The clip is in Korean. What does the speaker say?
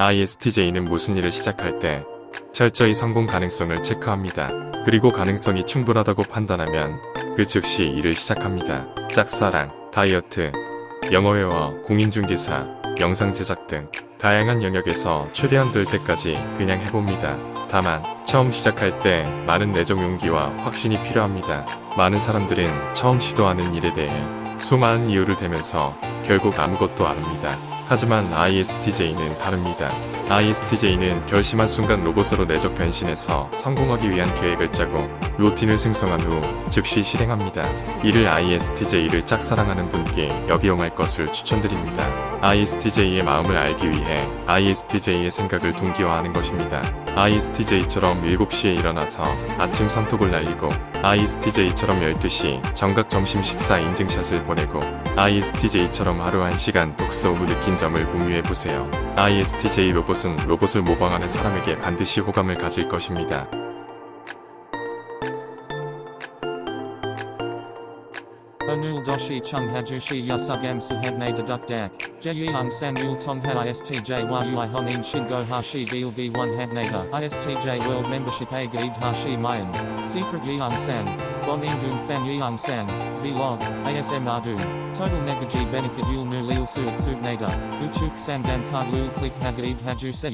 ISTJ는 무슨 일을 시작할 때 철저히 성공 가능성을 체크합니다. 그리고 가능성이 충분하다고 판단하면 그 즉시 일을 시작합니다. 짝사랑, 다이어트, 영어회화, 공인중개사, 영상 제작 등 다양한 영역에서 최대한 될 때까지 그냥 해봅니다. 다만 처음 시작할 때 많은 내적 용기와 확신이 필요합니다. 많은 사람들은 처음 시도하는 일에 대해 수많은 이유를 대면서 결국 아무것도 안 합니다. 하지만 ISTJ는 다릅니다. ISTJ는 결심한 순간 로봇으로 내적 변신해서 성공하기 위한 계획을 짜고 루틴을 생성한 후 즉시 실행합니다. 이를 ISTJ를 짝사랑하는 분께 역이용할 것을 추천드립니다. ISTJ의 마음을 알기 위해 ISTJ의 생각을 동기화하는 것입니다. ISTJ처럼 7시에 일어나서 아침 선톡을 날리고 ISTJ처럼 12시 정각 점심 식사 인증샷을 보내고 ISTJ처럼 하루 1시간 독서 후 느낀 점을 공유해보세요. ISTJ 로봇은 로봇을 모방하는 사람에게 반드시 호감을 가질 것입니다. Doshi chung hajushi yasugam sahabne deduk dak. Jeyung san yul tong ha istj yui honin shingo hashi gil v1 habnata. ISTJ world membership a gaid hashi mayan. Secret san. Bong Injun Fan Yeong San, Vlog, ASM Ardun, Total Negaji Benefit Yul Nu Leal Suat Subnader, Uchuk San Dan Kag Lu Click Hag Eve Haju Se